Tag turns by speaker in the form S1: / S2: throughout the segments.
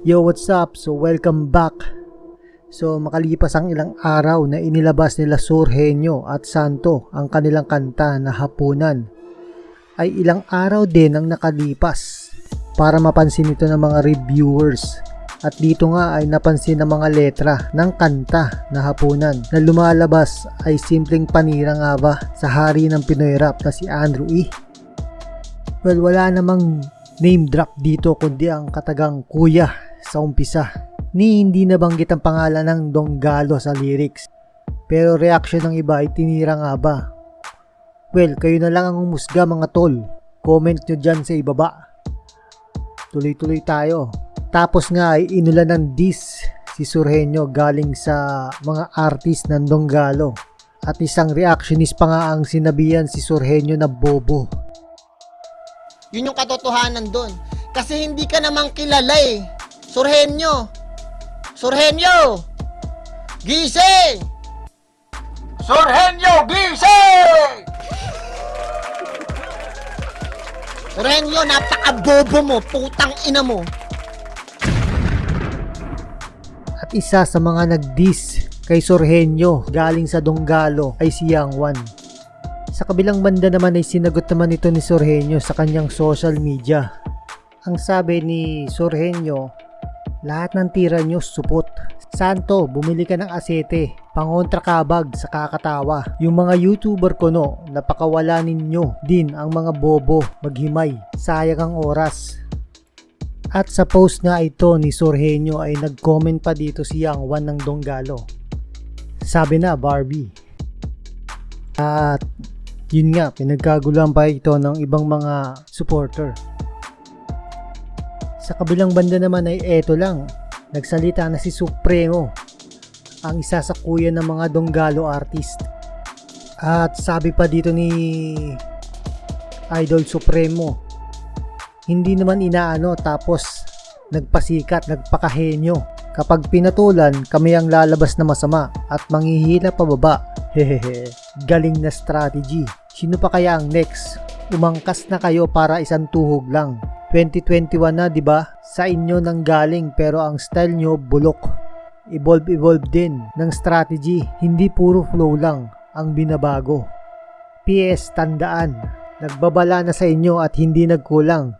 S1: Yo, what's up? So, welcome back. So, makalipas ang ilang araw na inilabas nila Surhenyo at Santo ang kanilang kanta na Hapunan, ay ilang araw din ang nakalipas para mapansin ito ng mga reviewers. At dito nga ay napansin ng mga letra ng kanta na Hapunan na lumalabas ay simpleng panira nga ba sa hari ng Pinoy rap na si Andrew E. Well, wala namang name drop dito kundi ang katagang kuya sa umpisa ni hindi nabanggit ang pangalan ng Donggalo sa lyrics. Pero reaction ng iba ay tinira nga ba? Well, kayo na lang ang umusga mga tol. Comment nyo dyan sa ibaba. Tuloy-tuloy tayo. Tapos nga ay inulan ng diss si Surhenyo galing sa mga artist ng Donggalo. At isang reactionist pa nga ang sinabihan si Surhenyo na bobo.
S2: Yun yung katotohanan doon. Kasi hindi ka naman kilala eh. Surhenyo! Surhenyo! Gising! Surhenyo, gising! Surhenyo, napaka-bobo mo, putang ina mo.
S1: At isa sa mga nag-diss kay Sorhenyo galing sa Donggalo ay si Yang Wan. Sa kabilang banda naman ay sinagot naman ito ni Sorhenyo sa kanyang social media. Ang sabi ni Sorhenyo, lahat ng tira nyo supot. Santo, bumili ka ng asete, pangontra kabag sa kakatawa. Yung mga YouTuber ko no, napakawala ninyo din ang mga bobo maghimay. Sayang ang oras. At sa post nga ito ni Sorhenyo ay nag-comment pa dito si Yang Wan ng Donggalo. Sabi na Barbie. At yun nga, pinagkaguluhan pa ito ng ibang mga supporter. Sa kabilang banda naman ay eto lang, nagsalita na si Supremo, ang isa sa kuya ng mga Donggalo artist. At sabi pa dito ni Idol Supremo, hindi naman inaano tapos nagpasikat, nagpakahenyo. Kapag pinatulan, kami ang lalabas na masama at manghihila pababa. Hehehe, galing na strategy. Sino pa kaya ang next? Umangkas na kayo para isang tuhog lang. 2021 na 'di ba? Sa inyo nang galing pero ang style nyo bulok. Evolve evolve din ng strategy, hindi puro flow lang ang binabago. PS tandaan, nagbabala na sa inyo at hindi nagkulang.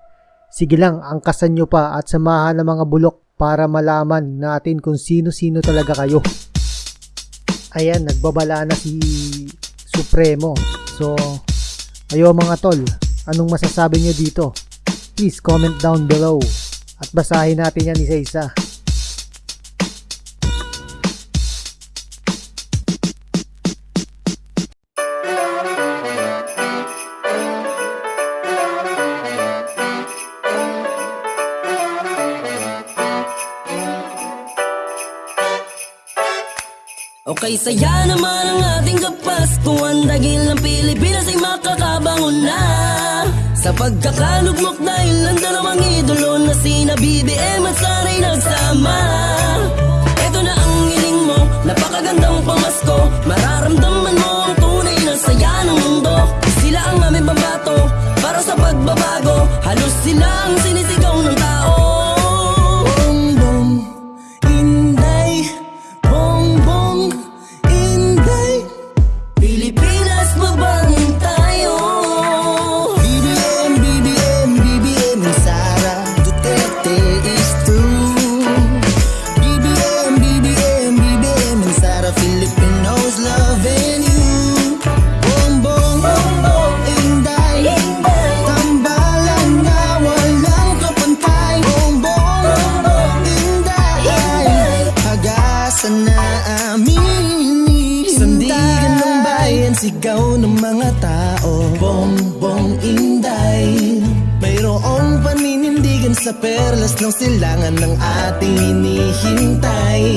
S1: Sige lang, angkasan nyo pa at samahan ng mga bulok para malaman natin kung sino-sino talaga kayo. Ayan, nagbabala na si Supremo. So, ayo mga tol, anong masasabi nyo dito? Please comment down below. At basahin natin yan isa-isa.
S3: Okay, saya naman ang ating kapaskuhan Dahil ang Pilipinas ay makakabangon na Sa pagkakalugmok dahil ang dalawang idolo Na sina BBM at Saray nagsama. Ito na ang hiling mo, napakagandang pamasko. Mararamdaman mo ang tunay na saya ng mundo. Sila ang aming pambato para sa pagbabago. Halos sila ang sinisigaw sa perlas ng silangan ng ating hinihintay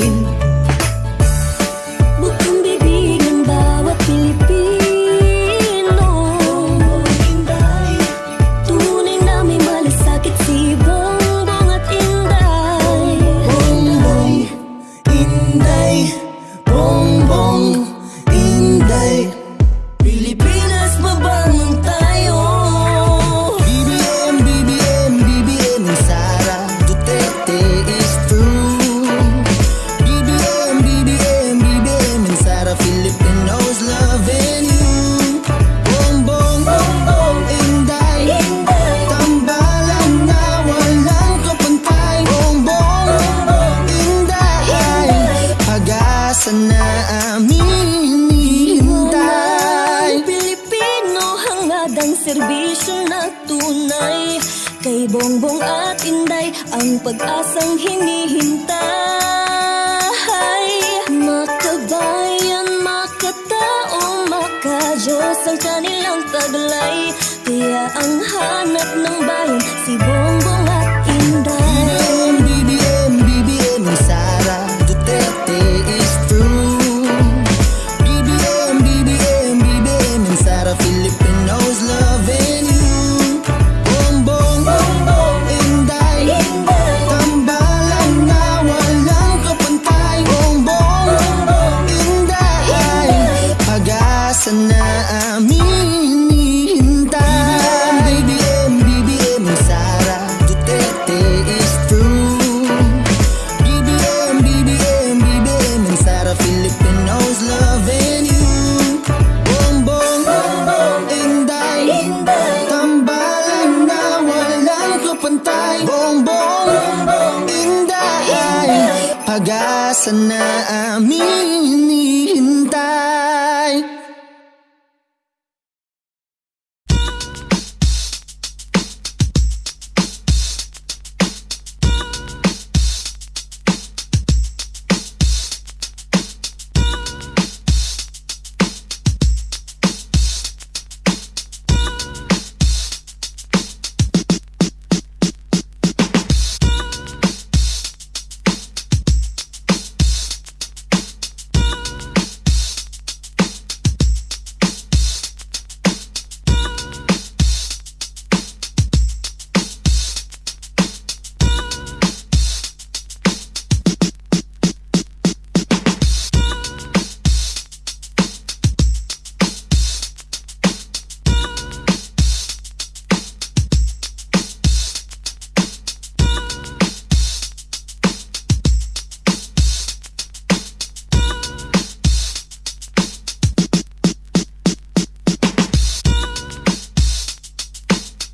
S3: tunay. Kay Bongbong at Inday Ang pag-asang hinihintay. Makabayan, makatao, makadyos Ang kanilang taglay. Kaya ang hanap ng bayan Si Bongbong
S4: pag-asa na aming hinihintay